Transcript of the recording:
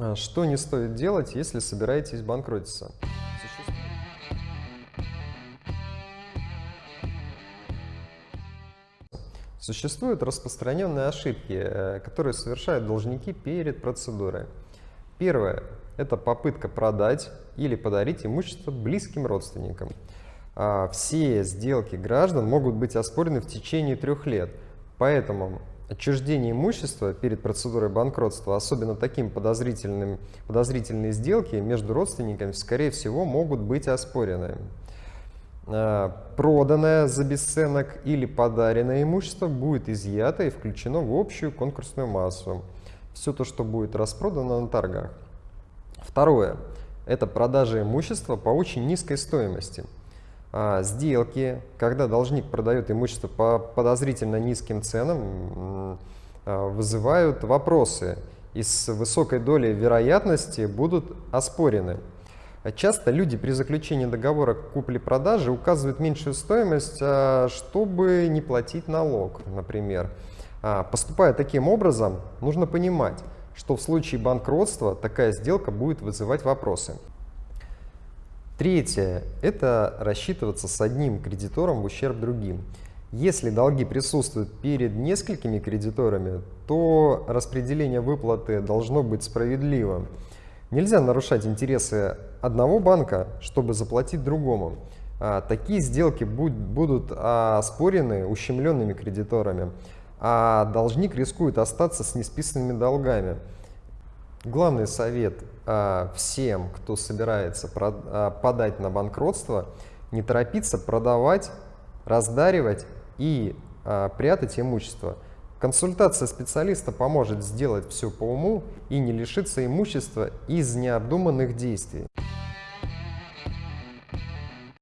А Что не стоит делать, если собираетесь банкротиться? Существуют распространенные ошибки, э, которые совершают должники перед процедурой. Первое – это попытка продать или подарить имущество близким родственникам. А, Все сделки граждан могут быть оспорены в течение трех лет, поэтому отчуждение имущества перед процедурой банкротства, особенно таким подозрительным, подозрительные сделки между родственниками, скорее всего, могут быть оспорены. А, Проданное за бесценок или подаренное имущество будет изъято и включено в общую конкурсную массу. Все то, что будет распродано на торгах. Второе – это продажа имущества по очень низкой стоимости – сделки, когда должник продает имущество по подозрительно низким ценам, а, вызывают вопросы и с высокой долей вероятности будут оспорены. Часто люди при заключении договора купли-продажи указывают меньшую стоимость, а, чтобы не платить налог, например. Поступая таким образом, нужно понимать, что в случае банкротства такая сделка будет вызывать вопросы. Третье – это рассчитываться с одним кредитором в ущерб другим. Если долги присутствуют перед несколькими кредиторами, то распределение выплаты должно быть справедливым. Нельзя нарушать интересы одного банка, чтобы заплатить другому. А, такие сделки будут оспорены ощемленными кредиторами, а должник рискует остаться с несписанными долгами. Главный совет а, всем, кто собирается а, подать на банкротство, не торопиться продавать, раздаривать и а, прятать имущество. Консультация специалиста поможет сделать все по уму и не лишиться имущества из необдуманных действий.